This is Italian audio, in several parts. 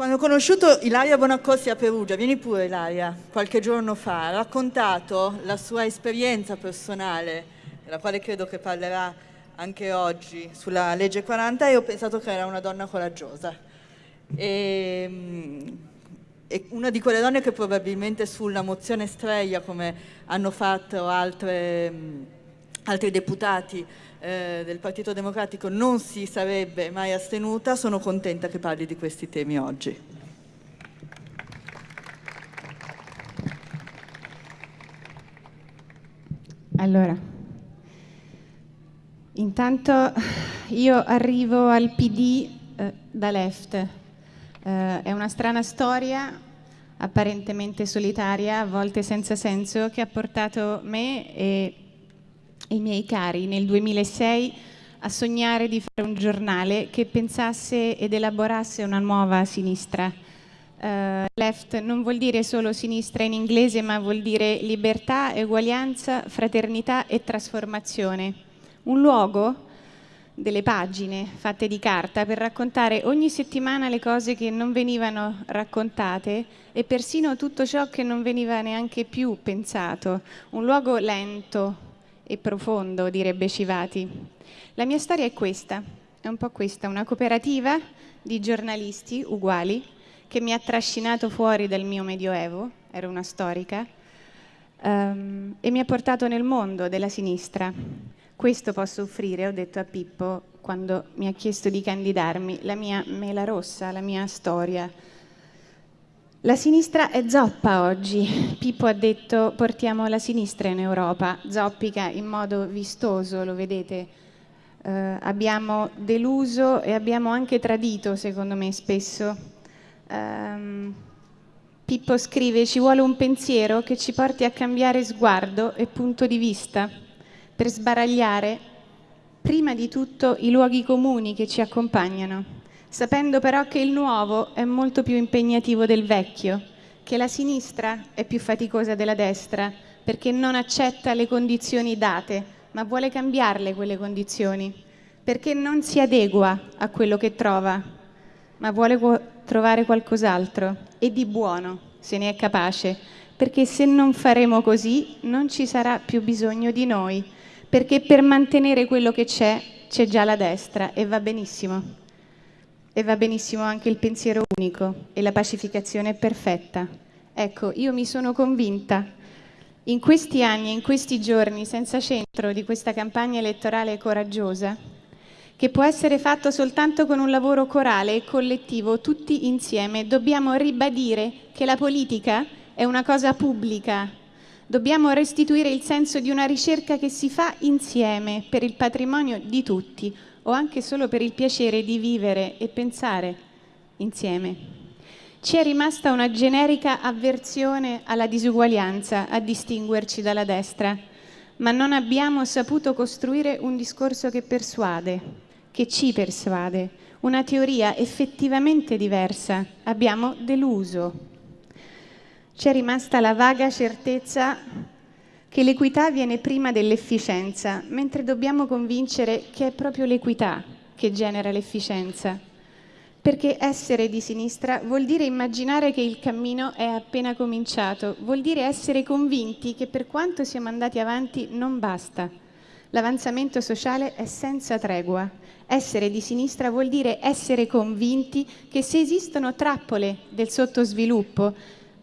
Quando ho conosciuto Ilaria Bonaccorsi a Perugia, vieni pure Ilaria, qualche giorno fa, ha raccontato la sua esperienza personale, della quale credo che parlerà anche oggi, sulla legge 40 e ho pensato che era una donna coraggiosa. E, mm, e una di quelle donne che probabilmente sulla mozione Streia, come hanno fatto altre, altri deputati, eh, del Partito Democratico non si sarebbe mai astenuta, sono contenta che parli di questi temi oggi. Allora, intanto io arrivo al PD eh, da left. Eh, è una strana storia, apparentemente solitaria, a volte senza senso, che ha portato me e i miei cari nel 2006 a sognare di fare un giornale che pensasse ed elaborasse una nuova sinistra. Uh, left non vuol dire solo sinistra in inglese, ma vuol dire libertà, eguaglianza, fraternità e trasformazione. Un luogo delle pagine fatte di carta per raccontare ogni settimana le cose che non venivano raccontate e persino tutto ciò che non veniva neanche più pensato. Un luogo lento, e profondo, direbbe Civati. La mia storia è questa, è un po' questa, una cooperativa di giornalisti uguali che mi ha trascinato fuori dal mio medioevo, ero una storica, um, e mi ha portato nel mondo della sinistra. Questo posso offrire, ho detto a Pippo quando mi ha chiesto di candidarmi, la mia mela rossa, la mia storia, la sinistra è zoppa oggi. Pippo ha detto portiamo la sinistra in Europa, zoppica in modo vistoso, lo vedete. Eh, abbiamo deluso e abbiamo anche tradito, secondo me, spesso. Um, Pippo scrive ci vuole un pensiero che ci porti a cambiare sguardo e punto di vista per sbaragliare prima di tutto i luoghi comuni che ci accompagnano sapendo però che il nuovo è molto più impegnativo del vecchio, che la sinistra è più faticosa della destra, perché non accetta le condizioni date, ma vuole cambiarle quelle condizioni, perché non si adegua a quello che trova, ma vuole trovare qualcos'altro e di buono, se ne è capace, perché se non faremo così non ci sarà più bisogno di noi, perché per mantenere quello che c'è c'è già la destra e va benissimo. E va benissimo anche il pensiero unico e la pacificazione perfetta. Ecco, io mi sono convinta in questi anni, in questi giorni, senza centro di questa campagna elettorale coraggiosa, che può essere fatto soltanto con un lavoro corale e collettivo, tutti insieme. Dobbiamo ribadire che la politica è una cosa pubblica. Dobbiamo restituire il senso di una ricerca che si fa insieme per il patrimonio di tutti, o anche solo per il piacere di vivere e pensare insieme. Ci è rimasta una generica avversione alla disuguaglianza a distinguerci dalla destra, ma non abbiamo saputo costruire un discorso che persuade, che ci persuade, una teoria effettivamente diversa. Abbiamo deluso. Ci è rimasta la vaga certezza che l'equità viene prima dell'efficienza, mentre dobbiamo convincere che è proprio l'equità che genera l'efficienza. Perché essere di sinistra vuol dire immaginare che il cammino è appena cominciato, vuol dire essere convinti che per quanto siamo andati avanti non basta. L'avanzamento sociale è senza tregua. Essere di sinistra vuol dire essere convinti che se esistono trappole del sottosviluppo,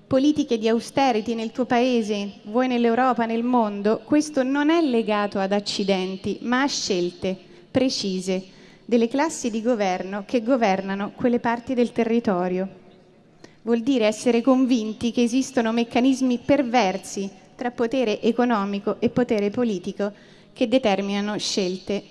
politiche di austerity nel tuo paese, vuoi nell'Europa, nel mondo, questo non è legato ad accidenti, ma a scelte precise delle classi di governo che governano quelle parti del territorio. Vuol dire essere convinti che esistono meccanismi perversi tra potere economico e potere politico che determinano scelte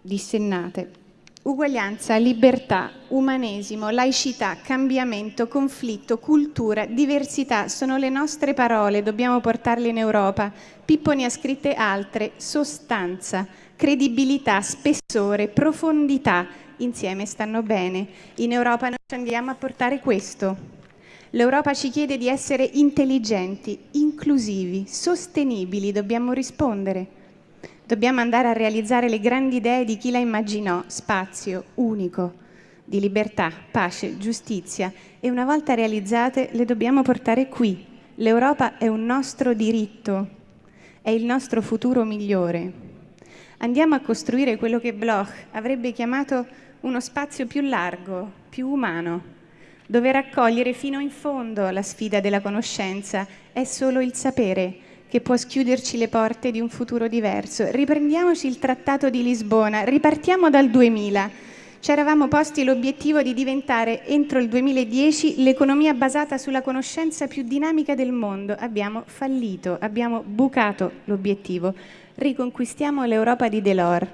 dissennate. Uguaglianza, libertà, umanesimo, laicità, cambiamento, conflitto, cultura, diversità sono le nostre parole, dobbiamo portarle in Europa. Pippo ne ha scritte altre, sostanza, credibilità, spessore, profondità, insieme stanno bene. In Europa noi ci andiamo a portare questo. L'Europa ci chiede di essere intelligenti, inclusivi, sostenibili, dobbiamo rispondere. Dobbiamo andare a realizzare le grandi idee di chi la immaginò, spazio unico, di libertà, pace, giustizia e una volta realizzate le dobbiamo portare qui. L'Europa è un nostro diritto, è il nostro futuro migliore. Andiamo a costruire quello che Bloch avrebbe chiamato uno spazio più largo, più umano, dove raccogliere fino in fondo la sfida della conoscenza è solo il sapere che può schiuderci le porte di un futuro diverso. Riprendiamoci il Trattato di Lisbona, ripartiamo dal 2000. Ci eravamo posti l'obiettivo di diventare entro il 2010 l'economia basata sulla conoscenza più dinamica del mondo. Abbiamo fallito, abbiamo bucato l'obiettivo. Riconquistiamo l'Europa di Delors.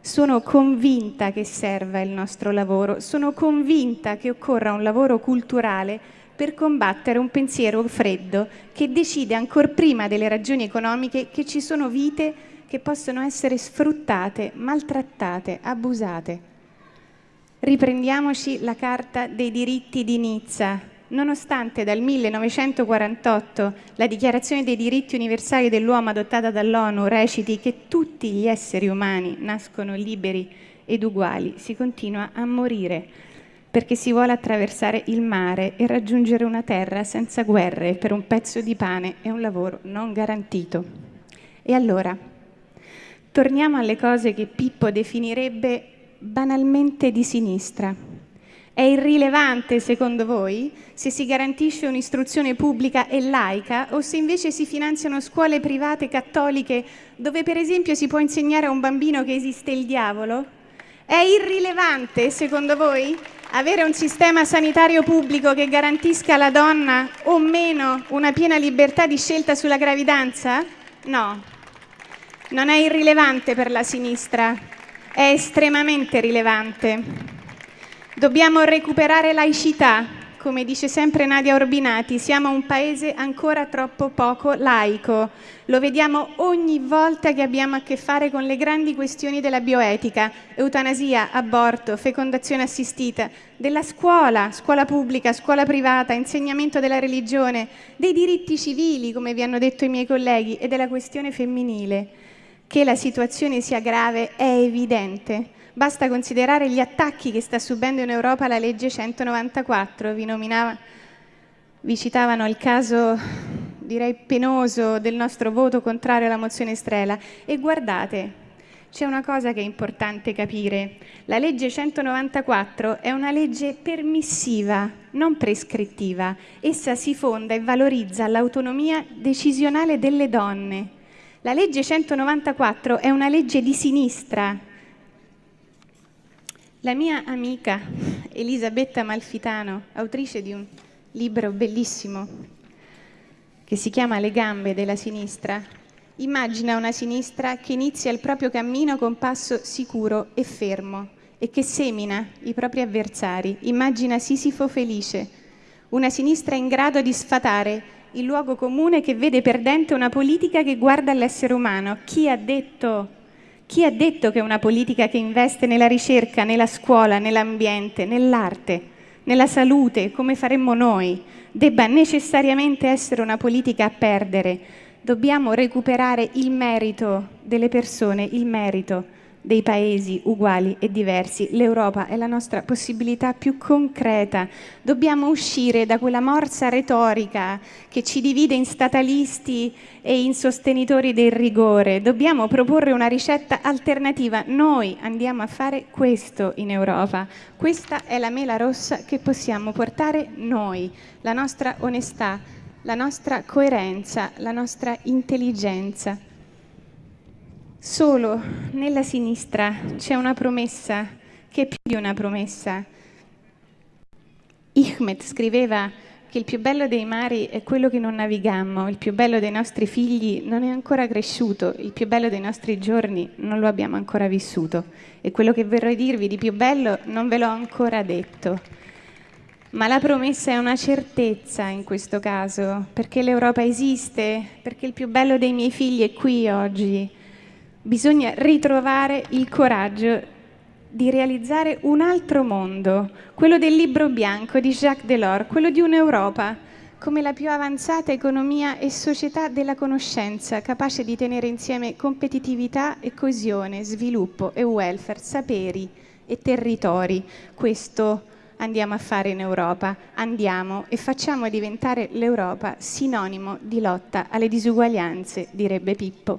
Sono convinta che serva il nostro lavoro, sono convinta che occorra un lavoro culturale per combattere un pensiero freddo che decide ancora prima delle ragioni economiche che ci sono vite che possono essere sfruttate, maltrattate, abusate. Riprendiamoci la Carta dei diritti di Nizza. Nonostante dal 1948 la Dichiarazione dei diritti universali dell'uomo adottata dall'ONU reciti che tutti gli esseri umani nascono liberi ed uguali, si continua a morire perché si vuole attraversare il mare e raggiungere una terra senza guerre per un pezzo di pane e un lavoro non garantito. E allora, torniamo alle cose che Pippo definirebbe banalmente di sinistra. È irrilevante, secondo voi, se si garantisce un'istruzione pubblica e laica o se invece si finanziano scuole private cattoliche dove per esempio si può insegnare a un bambino che esiste il diavolo? È irrilevante, secondo voi, avere un sistema sanitario pubblico che garantisca alla donna o meno una piena libertà di scelta sulla gravidanza? No, non è irrilevante per la sinistra, è estremamente rilevante. Dobbiamo recuperare laicità, come dice sempre Nadia Orbinati, siamo un paese ancora troppo poco laico. Lo vediamo ogni volta che abbiamo a che fare con le grandi questioni della bioetica, eutanasia, aborto, fecondazione assistita, della scuola, scuola pubblica, scuola privata, insegnamento della religione, dei diritti civili, come vi hanno detto i miei colleghi, e della questione femminile. Che la situazione sia grave è evidente Basta considerare gli attacchi che sta subendo in Europa la legge 194. Vi, nominava, vi citavano il caso, direi penoso, del nostro voto contrario alla mozione Strela. E guardate, c'è una cosa che è importante capire. La legge 194 è una legge permissiva, non prescrittiva. Essa si fonda e valorizza l'autonomia decisionale delle donne. La legge 194 è una legge di sinistra, la mia amica Elisabetta Malfitano, autrice di un libro bellissimo che si chiama Le gambe della sinistra, immagina una sinistra che inizia il proprio cammino con passo sicuro e fermo e che semina i propri avversari. Immagina Sisifo felice, una sinistra in grado di sfatare il luogo comune che vede perdente una politica che guarda all'essere umano. Chi ha detto chi ha detto che una politica che investe nella ricerca, nella scuola, nell'ambiente, nell'arte, nella salute, come faremmo noi, debba necessariamente essere una politica a perdere? Dobbiamo recuperare il merito delle persone, il merito dei paesi uguali e diversi. L'Europa è la nostra possibilità più concreta. Dobbiamo uscire da quella morsa retorica che ci divide in statalisti e in sostenitori del rigore. Dobbiamo proporre una ricetta alternativa. Noi andiamo a fare questo in Europa. Questa è la mela rossa che possiamo portare noi, la nostra onestà, la nostra coerenza, la nostra intelligenza. Solo nella sinistra c'è una promessa che è più di una promessa. Ihmed scriveva che il più bello dei mari è quello che non navigammo, il più bello dei nostri figli non è ancora cresciuto, il più bello dei nostri giorni non lo abbiamo ancora vissuto e quello che vorrei dirvi di più bello non ve l'ho ancora detto. Ma la promessa è una certezza in questo caso, perché l'Europa esiste, perché il più bello dei miei figli è qui oggi bisogna ritrovare il coraggio di realizzare un altro mondo, quello del libro bianco di Jacques Delors, quello di un'Europa come la più avanzata economia e società della conoscenza, capace di tenere insieme competitività e coesione, sviluppo e welfare, saperi e territori. Questo andiamo a fare in Europa. Andiamo e facciamo diventare l'Europa sinonimo di lotta alle disuguaglianze, direbbe Pippo.